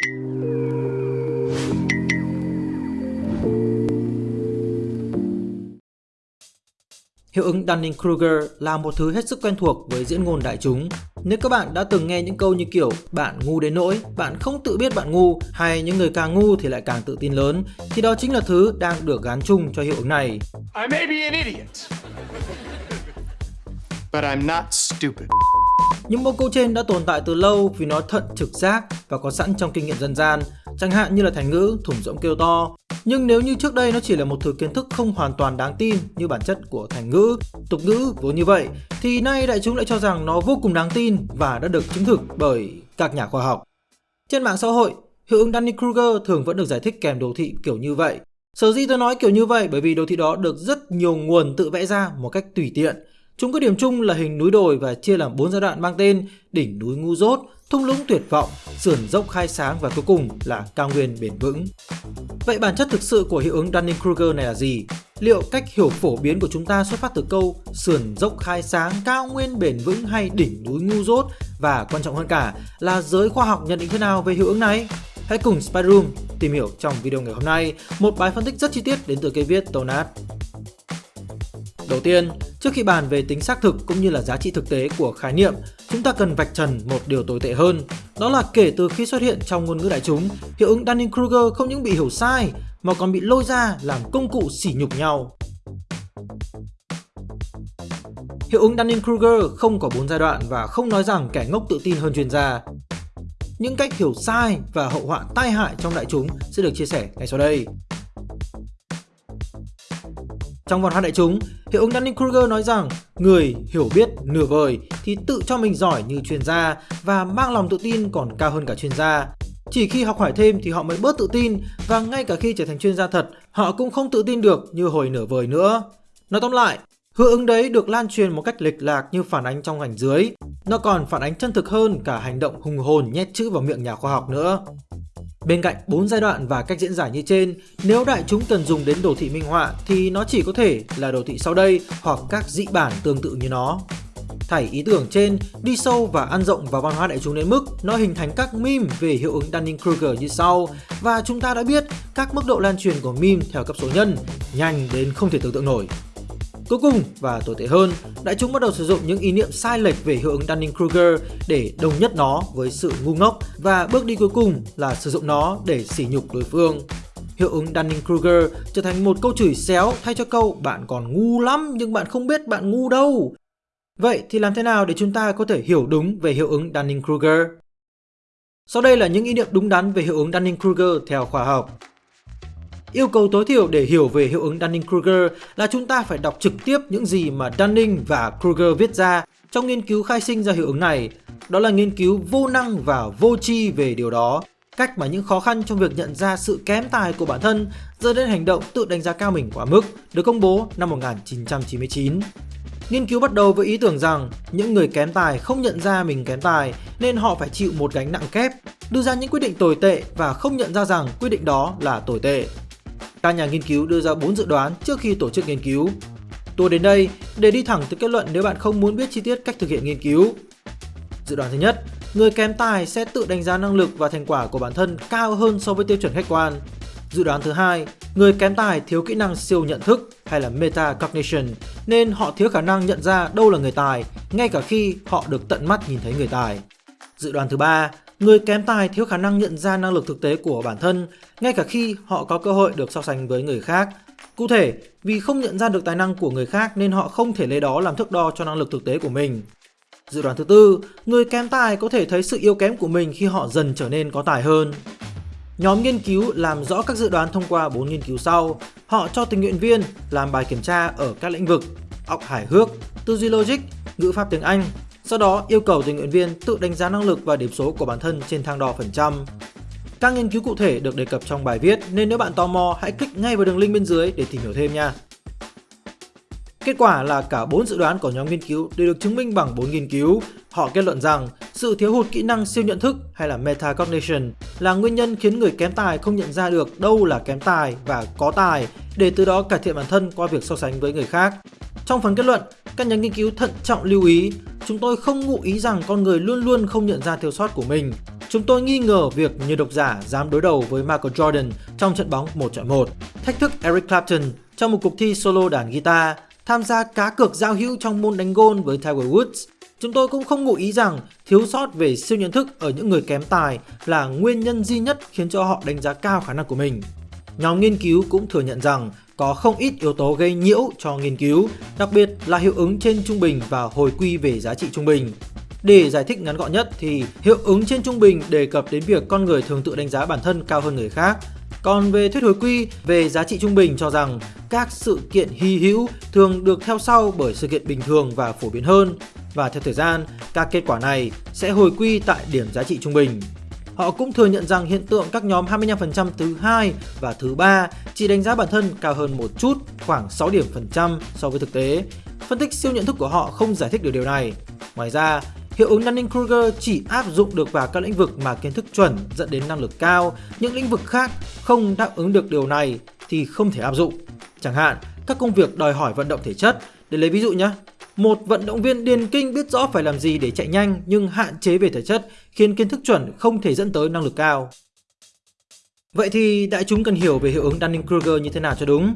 Hiệu ứng Dunning-Kruger là một thứ hết sức quen thuộc với diễn ngôn đại chúng. Nếu các bạn đã từng nghe những câu như kiểu bạn ngu đến nỗi, bạn không tự biết bạn ngu hay những người càng ngu thì lại càng tự tin lớn thì đó chính là thứ đang được gán chung cho hiệu ứng này. I may be an idiot, but I'm not stupid. Những mẫu câu trên đã tồn tại từ lâu vì nó thận trực giác và có sẵn trong kinh nghiệm dân gian, chẳng hạn như là thành ngữ thủng rỗng kêu to. Nhưng nếu như trước đây nó chỉ là một thứ kiến thức không hoàn toàn đáng tin như bản chất của thành ngữ, tục ngữ vốn như vậy, thì nay đại chúng lại cho rằng nó vô cùng đáng tin và đã được chứng thực bởi các nhà khoa học. Trên mạng xã hội, hiệu ứng Dunning-Kruger thường vẫn được giải thích kèm đồ thị kiểu như vậy. Sở dĩ tôi nói kiểu như vậy bởi vì đồ thị đó được rất nhiều nguồn tự vẽ ra một cách tùy tiện Chúng có điểm chung là hình núi đồi và chia làm 4 giai đoạn mang tên đỉnh núi ngu dốt, thung lũng tuyệt vọng, sườn dốc khai sáng và cuối cùng là cao nguyên bền vững. Vậy bản chất thực sự của hiệu ứng Dunning-Kruger này là gì? Liệu cách hiểu phổ biến của chúng ta xuất phát từ câu sườn dốc khai sáng, cao nguyên bền vững hay đỉnh núi ngu dốt? Và quan trọng hơn cả là giới khoa học nhận định thế nào về hiệu ứng này? Hãy cùng Spyroom tìm hiểu trong video ngày hôm nay một bài phân tích rất chi tiết đến từ cây viết Tonat. Đầu tiên, trước khi bàn về tính xác thực cũng như là giá trị thực tế của khái niệm, chúng ta cần vạch trần một điều tồi tệ hơn. Đó là kể từ khi xuất hiện trong ngôn ngữ đại chúng, hiệu ứng Dunning-Kruger không những bị hiểu sai mà còn bị lôi ra làm công cụ sỉ nhục nhau. Hiệu ứng Dunning-Kruger không có 4 giai đoạn và không nói rằng kẻ ngốc tự tin hơn chuyên gia. Những cách hiểu sai và hậu họa tai hại trong đại chúng sẽ được chia sẻ ngay sau đây. Trong văn hóa đại chúng, hiệu ứng Dunning-Kruger nói rằng người hiểu biết nửa vời thì tự cho mình giỏi như chuyên gia và mang lòng tự tin còn cao hơn cả chuyên gia. Chỉ khi học hỏi thêm thì họ mới bớt tự tin và ngay cả khi trở thành chuyên gia thật, họ cũng không tự tin được như hồi nửa vời nữa. Nói tóm lại, hiệu ứng đấy được lan truyền một cách lệch lạc như phản ánh trong ảnh dưới. Nó còn phản ánh chân thực hơn cả hành động hùng hồn nhét chữ vào miệng nhà khoa học nữa. Bên cạnh 4 giai đoạn và cách diễn giải như trên, nếu đại chúng cần dùng đến đồ thị minh họa thì nó chỉ có thể là đồ thị sau đây hoặc các dị bản tương tự như nó. Thảy ý tưởng trên đi sâu và ăn rộng vào văn hóa đại chúng đến mức nó hình thành các meme về hiệu ứng Dunning-Kruger như sau và chúng ta đã biết các mức độ lan truyền của meme theo cấp số nhân nhanh đến không thể tưởng tượng nổi. Cuối cùng và tồi tệ hơn, đại chúng bắt đầu sử dụng những ý niệm sai lệch về hiệu ứng Dunning-Kruger để đồng nhất nó với sự ngu ngốc và bước đi cuối cùng là sử dụng nó để sỉ nhục đối phương. Hiệu ứng Dunning-Kruger trở thành một câu chửi xéo thay cho câu bạn còn ngu lắm nhưng bạn không biết bạn ngu đâu. Vậy thì làm thế nào để chúng ta có thể hiểu đúng về hiệu ứng Dunning-Kruger? Sau đây là những ý niệm đúng đắn về hiệu ứng Dunning-Kruger theo khoa học. Yêu cầu tối thiểu để hiểu về hiệu ứng Dunning-Kruger là chúng ta phải đọc trực tiếp những gì mà Dunning và Kruger viết ra trong nghiên cứu khai sinh ra hiệu ứng này. Đó là nghiên cứu vô năng và vô tri về điều đó. Cách mà những khó khăn trong việc nhận ra sự kém tài của bản thân dẫn đến hành động tự đánh giá cao mình quá mức được công bố năm 1999. Nghiên cứu bắt đầu với ý tưởng rằng những người kém tài không nhận ra mình kém tài nên họ phải chịu một gánh nặng kép, đưa ra những quyết định tồi tệ và không nhận ra rằng quyết định đó là tồi tệ. Các nhà nghiên cứu đưa ra 4 dự đoán trước khi tổ chức nghiên cứu. Tôi đến đây để đi thẳng tới kết luận nếu bạn không muốn biết chi tiết cách thực hiện nghiên cứu. Dự đoán thứ nhất, người kém tài sẽ tự đánh giá năng lực và thành quả của bản thân cao hơn so với tiêu chuẩn khách quan. Dự đoán thứ hai, người kém tài thiếu kỹ năng siêu nhận thức hay là metacognition nên họ thiếu khả năng nhận ra đâu là người tài ngay cả khi họ được tận mắt nhìn thấy người tài. Dự đoán thứ ba, Người kém tài thiếu khả năng nhận ra năng lực thực tế của bản thân, ngay cả khi họ có cơ hội được so sánh với người khác. Cụ thể, vì không nhận ra được tài năng của người khác nên họ không thể lấy đó làm thước đo cho năng lực thực tế của mình. Dự đoán thứ tư, người kém tài có thể thấy sự yếu kém của mình khi họ dần trở nên có tài hơn. Nhóm nghiên cứu làm rõ các dự đoán thông qua 4 nghiên cứu sau. Họ cho tình nguyện viên làm bài kiểm tra ở các lĩnh vực óc hài hước, tư duy logic, ngữ pháp tiếng Anh, sau đó yêu cầu tình nguyện viên tự đánh giá năng lực và điểm số của bản thân trên thang đo phần trăm. Các nghiên cứu cụ thể được đề cập trong bài viết nên nếu bạn tò mò hãy click ngay vào đường link bên dưới để tìm hiểu thêm nha. Kết quả là cả 4 dự đoán của nhóm nghiên cứu đều được chứng minh bằng 4 nghiên cứu. Họ kết luận rằng sự thiếu hụt kỹ năng siêu nhận thức hay là metacognition là nguyên nhân khiến người kém tài không nhận ra được đâu là kém tài và có tài để từ đó cải thiện bản thân qua việc so sánh với người khác. Trong phần kết luận, các nhà nghiên cứu thận trọng lưu ý Chúng tôi không ngụ ý rằng con người luôn luôn không nhận ra thiếu sót của mình. chúng tôi nghi ngờ việc nhiều độc giả dám đối đầu với Michael Jordan trong trận bóng 1 chọi 1, thách thức Eric Clapton trong một cuộc thi solo đàn guitar, tham gia cá cược giao hữu trong môn đánh gôn với Tiger Woods. Chúng tôi cũng không ngụ ý rằng thiếu sót về siêu nhận thức ở những người kém tài là nguyên nhân duy nhất khiến cho họ đánh giá cao khả năng của mình. Nhóm nghiên cứu cũng thừa nhận rằng có không ít yếu tố gây nhiễu cho nghiên cứu, đặc biệt là hiệu ứng trên trung bình và hồi quy về giá trị trung bình. Để giải thích ngắn gọn nhất thì hiệu ứng trên trung bình đề cập đến việc con người thường tự đánh giá bản thân cao hơn người khác. Còn về thuyết hồi quy về giá trị trung bình cho rằng các sự kiện hy hữu thường được theo sau bởi sự kiện bình thường và phổ biến hơn và theo thời gian các kết quả này sẽ hồi quy tại điểm giá trị trung bình. Họ cũng thừa nhận rằng hiện tượng các nhóm 25% thứ hai và thứ ba chỉ đánh giá bản thân cao hơn một chút, khoảng 6 điểm phần trăm so với thực tế. Phân tích siêu nhận thức của họ không giải thích được điều này. Ngoài ra, hiệu ứng Dunning-Kruger chỉ áp dụng được vào các lĩnh vực mà kiến thức chuẩn dẫn đến năng lực cao, những lĩnh vực khác không đáp ứng được điều này thì không thể áp dụng. Chẳng hạn, các công việc đòi hỏi vận động thể chất, để lấy ví dụ nhé, một vận động viên điền kinh biết rõ phải làm gì để chạy nhanh nhưng hạn chế về thể chất khiến kiến thức chuẩn không thể dẫn tới năng lực cao. Vậy thì đại chúng cần hiểu về hiệu ứng Dunning-Kruger như thế nào cho đúng?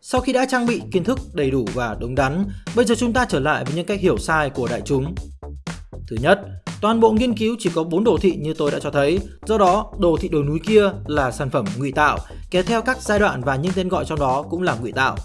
Sau khi đã trang bị kiến thức đầy đủ và đúng đắn, bây giờ chúng ta trở lại với những cách hiểu sai của đại chúng. Thứ nhất, toàn bộ nghiên cứu chỉ có 4 đồ thị như tôi đã cho thấy, do đó đồ thị đồi núi kia là sản phẩm ngụy tạo, kéo theo các giai đoạn và những tên gọi trong đó cũng là ngụy tạo.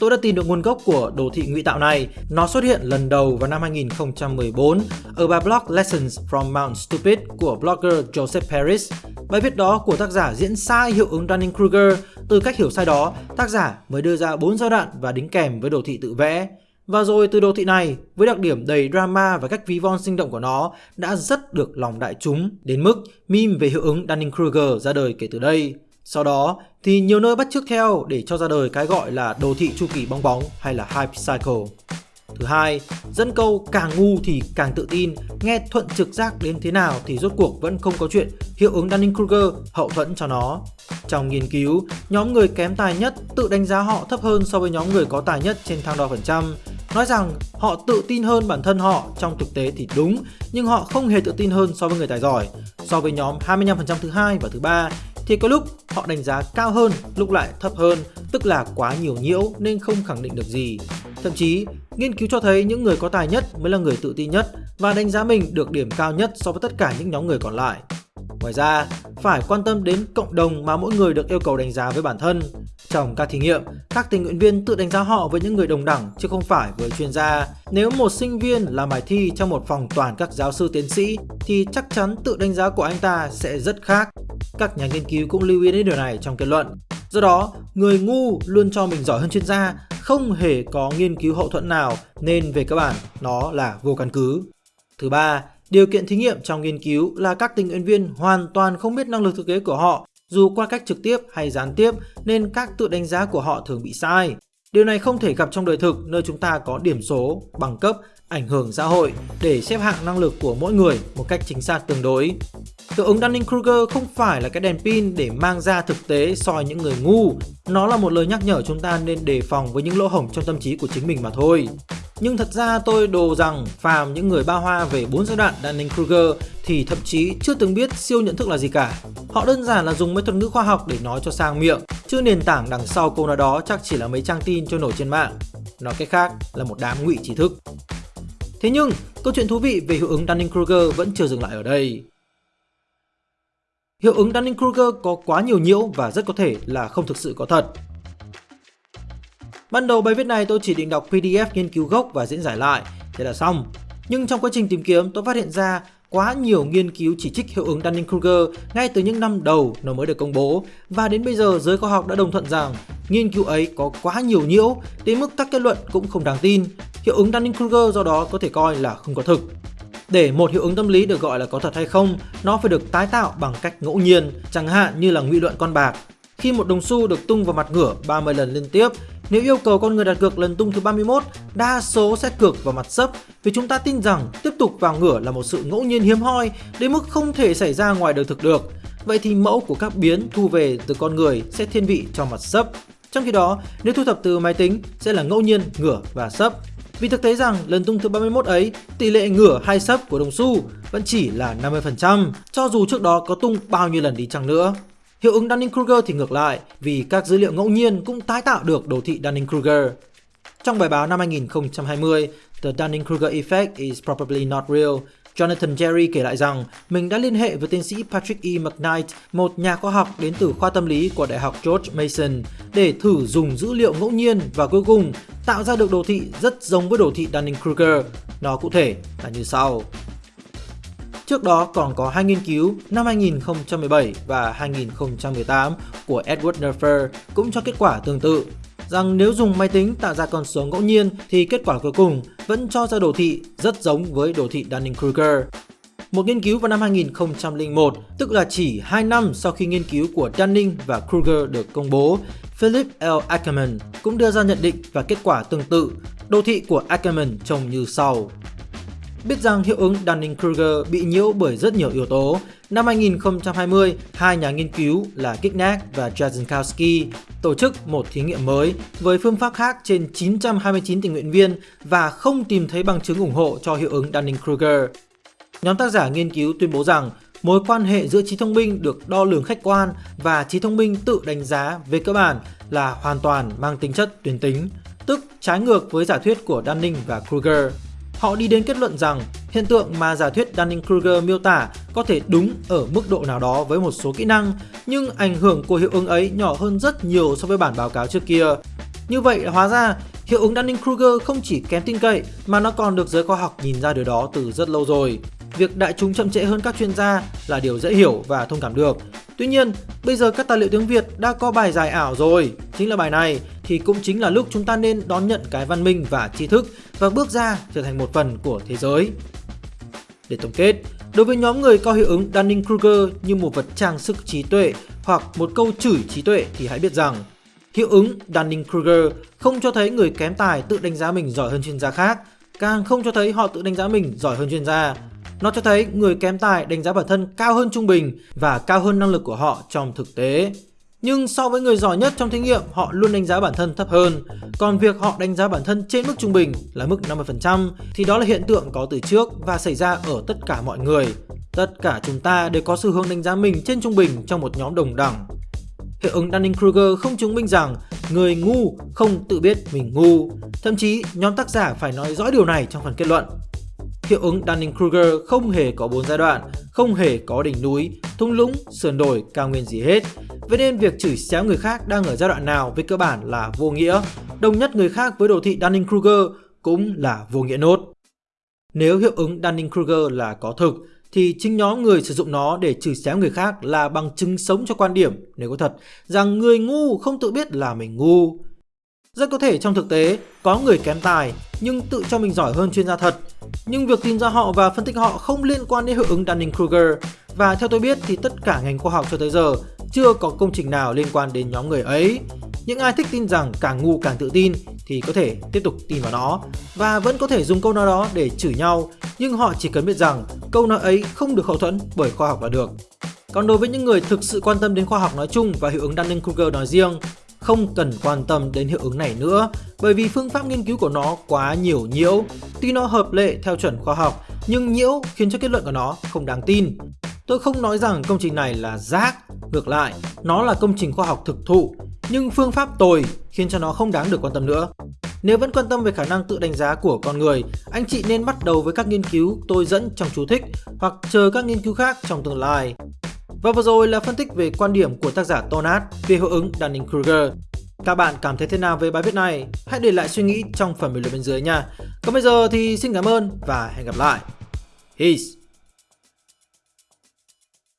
Tôi đã tìm được nguồn gốc của đồ thị ngụy tạo này. Nó xuất hiện lần đầu vào năm 2014 ở bài blog Lessons from Mount Stupid của blogger Joseph Paris. Bài viết đó của tác giả diễn sai hiệu ứng Dunning-Kruger. Từ cách hiểu sai đó, tác giả mới đưa ra 4 giai đoạn và đính kèm với đồ thị tự vẽ. Và rồi từ đồ thị này, với đặc điểm đầy drama và cách ví von sinh động của nó, đã rất được lòng đại chúng, đến mức meme về hiệu ứng Dunning-Kruger ra đời kể từ đây. Sau đó thì nhiều nơi bắt chước theo để cho ra đời cái gọi là đồ thị chu kỳ bong bóng hay là hype cycle. Thứ hai, dẫn câu càng ngu thì càng tự tin, nghe thuận trực giác đến thế nào thì rốt cuộc vẫn không có chuyện hiệu ứng Dunning-Kruger hậu thuẫn cho nó. Trong nghiên cứu, nhóm người kém tài nhất tự đánh giá họ thấp hơn so với nhóm người có tài nhất trên thang đo phần trăm. Nói rằng họ tự tin hơn bản thân họ trong thực tế thì đúng, nhưng họ không hề tự tin hơn so với người tài giỏi. So với nhóm 25% thứ hai và thứ ba thì có lúc họ đánh giá cao hơn, lúc lại thấp hơn, tức là quá nhiều nhiễu nên không khẳng định được gì. Thậm chí, nghiên cứu cho thấy những người có tài nhất mới là người tự tin nhất và đánh giá mình được điểm cao nhất so với tất cả những nhóm người còn lại. Ngoài ra, phải quan tâm đến cộng đồng mà mỗi người được yêu cầu đánh giá với bản thân. Trong các thí nghiệm, các tình nguyện viên tự đánh giá họ với những người đồng đẳng chứ không phải với chuyên gia. Nếu một sinh viên làm bài thi trong một phòng toàn các giáo sư tiến sĩ thì chắc chắn tự đánh giá của anh ta sẽ rất khác. Các nhà nghiên cứu cũng lưu ý đến điều này trong kết luận. Do đó, người ngu luôn cho mình giỏi hơn chuyên gia, không hề có nghiên cứu hậu thuẫn nào nên về cơ bản nó là vô căn cứ. Thứ ba, điều kiện thí nghiệm trong nghiên cứu là các tình nguyện viên hoàn toàn không biết năng lực thực tế của họ dù qua cách trực tiếp hay gián tiếp nên các tự đánh giá của họ thường bị sai. Điều này không thể gặp trong đời thực nơi chúng ta có điểm số, bằng cấp, ảnh hưởng xã hội để xếp hạng năng lực của mỗi người một cách chính xác tương đối. Hiệu ứng Dunning-Kruger không phải là cái đèn pin để mang ra thực tế soi những người ngu. Nó là một lời nhắc nhở chúng ta nên đề phòng với những lỗ hổng trong tâm trí của chính mình mà thôi. Nhưng thật ra tôi đồ rằng phàm những người ba hoa về bốn giai đoạn Dunning-Kruger thì thậm chí chưa từng biết siêu nhận thức là gì cả. Họ đơn giản là dùng mấy thuật ngữ khoa học để nói cho sang miệng, chứ nền tảng đằng sau câu nói đó chắc chỉ là mấy trang tin trôi nổi trên mạng. Nói cách khác là một đám ngụy trí thức. Thế nhưng, câu chuyện thú vị về hiệu ứng Dunning-Kruger vẫn chưa dừng lại ở đây. Hiệu ứng Dunning-Kruger có quá nhiều nhiễu và rất có thể là không thực sự có thật. Ban đầu bài viết này tôi chỉ định đọc PDF nghiên cứu gốc và diễn giải lại, thế là xong. Nhưng trong quá trình tìm kiếm tôi phát hiện ra quá nhiều nghiên cứu chỉ trích hiệu ứng Dunning-Kruger ngay từ những năm đầu nó mới được công bố và đến bây giờ giới khoa học đã đồng thuận rằng nghiên cứu ấy có quá nhiều nhiễu đến mức các kết luận cũng không đáng tin. Hiệu ứng Dunning-Kruger do đó có thể coi là không có thực. Để một hiệu ứng tâm lý được gọi là có thật hay không, nó phải được tái tạo bằng cách ngẫu nhiên, chẳng hạn như là ngụy luận con bạc. Khi một đồng xu được tung vào mặt ngửa 30 lần liên tiếp, nếu yêu cầu con người đặt cược lần tung thứ 31, đa số sẽ cược vào mặt sấp vì chúng ta tin rằng tiếp tục vào ngửa là một sự ngẫu nhiên hiếm hoi đến mức không thể xảy ra ngoài đời thực được. Vậy thì mẫu của các biến thu về từ con người sẽ thiên vị cho mặt sấp. Trong khi đó, nếu thu thập từ máy tính sẽ là ngẫu nhiên, ngửa và sấp. Vì thực tế rằng lần tung thứ 31 ấy, tỷ lệ ngửa hay sấp của đồng xu vẫn chỉ là 50%, cho dù trước đó có tung bao nhiêu lần đi chăng nữa. Hiệu ứng Dunning-Kruger thì ngược lại, vì các dữ liệu ngẫu nhiên cũng tái tạo được đồ thị Dunning-Kruger. Trong bài báo năm 2020, The Dunning-Kruger Effect is probably not real, Jonathan Jerry kể lại rằng mình đã liên hệ với tiến sĩ Patrick E. McKnight, một nhà khoa học đến từ khoa tâm lý của Đại học George Mason, để thử dùng dữ liệu ngẫu nhiên và cuối cùng tạo ra được đồ thị rất giống với đồ thị Dunning-Kruger. Nó cụ thể là như sau. Trước đó còn có hai nghiên cứu năm 2017 và 2018 của Edward Nerfer cũng cho kết quả tương tự rằng nếu dùng máy tính tạo ra con số ngẫu nhiên thì kết quả cuối cùng vẫn cho ra đồ thị rất giống với đồ thị Dunning-Kruger. Một nghiên cứu vào năm 2001, tức là chỉ 2 năm sau khi nghiên cứu của Dunning và Kruger được công bố, Philip L. Ackerman cũng đưa ra nhận định và kết quả tương tự. Đồ thị của Ackerman trông như sau. Biết rằng hiệu ứng Dunning-Kruger bị nhiễu bởi rất nhiều yếu tố, năm 2020, hai nhà nghiên cứu là Kicknack và Jarzynowski tổ chức một thí nghiệm mới với phương pháp khác trên 929 tình nguyện viên và không tìm thấy bằng chứng ủng hộ cho hiệu ứng Dunning-Kruger. Nhóm tác giả nghiên cứu tuyên bố rằng mối quan hệ giữa trí thông minh được đo lường khách quan và trí thông minh tự đánh giá về cơ bản là hoàn toàn mang tính chất tuyến tính, tức trái ngược với giả thuyết của Dunning và Kruger. Họ đi đến kết luận rằng hiện tượng mà giả thuyết Dunning-Kruger miêu tả có thể đúng ở mức độ nào đó với một số kỹ năng, nhưng ảnh hưởng của hiệu ứng ấy nhỏ hơn rất nhiều so với bản báo cáo trước kia. Như vậy hóa ra, hiệu ứng Dunning-Kruger không chỉ kém tin cậy mà nó còn được giới khoa học nhìn ra điều đó từ rất lâu rồi. Việc đại chúng chậm trễ hơn các chuyên gia là điều dễ hiểu và thông cảm được. Tuy nhiên, bây giờ các tài liệu tiếng Việt đã có bài giải ảo rồi. Chính là bài này thì cũng chính là lúc chúng ta nên đón nhận cái văn minh và tri thức và bước ra trở thành một phần của thế giới. Để tổng kết, đối với nhóm người có hiệu ứng Dunning-Kruger như một vật trang sức trí tuệ hoặc một câu chửi trí tuệ thì hãy biết rằng hiệu ứng Dunning-Kruger không cho thấy người kém tài tự đánh giá mình giỏi hơn chuyên gia khác, càng không cho thấy họ tự đánh giá mình giỏi hơn chuyên gia. Nó cho thấy người kém tài đánh giá bản thân cao hơn trung bình và cao hơn năng lực của họ trong thực tế. Nhưng so với người giỏi nhất trong thí nghiệm, họ luôn đánh giá bản thân thấp hơn. Còn việc họ đánh giá bản thân trên mức trung bình là mức 50% thì đó là hiện tượng có từ trước và xảy ra ở tất cả mọi người. Tất cả chúng ta đều có xu hướng đánh giá mình trên trung bình trong một nhóm đồng đẳng. Hiệu ứng Dunning-Kruger không chứng minh rằng người ngu không tự biết mình ngu. Thậm chí, nhóm tác giả phải nói rõ điều này trong phần kết luận. Hiệu ứng Dunning-Kruger không hề có bốn giai đoạn, không hề có đỉnh núi, thung lũng, sườn đồi, cao nguyên gì hết. Vậy nên việc chửi xéo người khác đang ở giai đoạn nào về cơ bản là vô nghĩa. Đồng nhất người khác với đồ thị Dunning-Kruger cũng là vô nghĩa nốt. Nếu hiệu ứng Dunning-Kruger là có thực, thì chính nhóm người sử dụng nó để chửi xéo người khác là bằng chứng sống cho quan điểm, nếu có thật, rằng người ngu không tự biết là mình ngu. Rất có thể trong thực tế, có người kém tài nhưng tự cho mình giỏi hơn chuyên gia thật. Nhưng việc tìm ra họ và phân tích họ không liên quan đến hiệu ứng Dunning-Kruger. Và theo tôi biết thì tất cả ngành khoa học cho tới giờ chưa có công trình nào liên quan đến nhóm người ấy. Những ai thích tin rằng càng ngu càng tự tin thì có thể tiếp tục tin vào nó và vẫn có thể dùng câu nói đó để chửi nhau nhưng họ chỉ cần biết rằng câu nói ấy không được hậu thuẫn bởi khoa học là được. Còn đối với những người thực sự quan tâm đến khoa học nói chung và hiệu ứng Dunning-Kruger nói riêng không cần quan tâm đến hiệu ứng này nữa bởi vì phương pháp nghiên cứu của nó quá nhiều nhiễu. Tuy nó hợp lệ theo chuẩn khoa học nhưng nhiễu khiến cho kết luận của nó không đáng tin. Tôi không nói rằng công trình này là rác, ngược lại, nó là công trình khoa học thực thụ, nhưng phương pháp tồi khiến cho nó không đáng được quan tâm nữa. Nếu vẫn quan tâm về khả năng tự đánh giá của con người, anh chị nên bắt đầu với các nghiên cứu tôi dẫn trong chú thích hoặc chờ các nghiên cứu khác trong tương lai. Và vừa rồi là phân tích về quan điểm của tác giả Tonat về hiệu ứng Dunning-Kruger. Các bạn cảm thấy thế nào về bài viết này? Hãy để lại suy nghĩ trong phần bình luận bên dưới nha. Còn bây giờ thì xin cảm ơn và hẹn gặp lại. Peace!